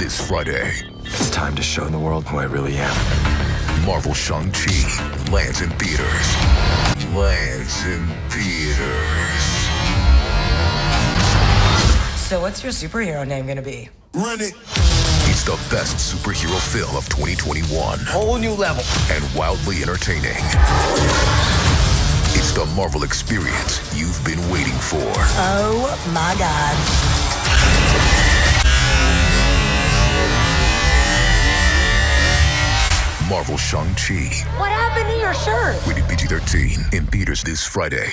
this Friday. It's time to show the world who I really am. Marvel Shang-Chi lands in theaters. Lands in theaters. So, what's your superhero name gonna be? Run it. It's the best superhero film of 2021 Whole new level. and wildly entertaining. It's the Marvel experience you've been waiting for. Oh my god. Marvel Shang-Chi. What happened to your shirt? Rated PG-13 in theaters this Friday.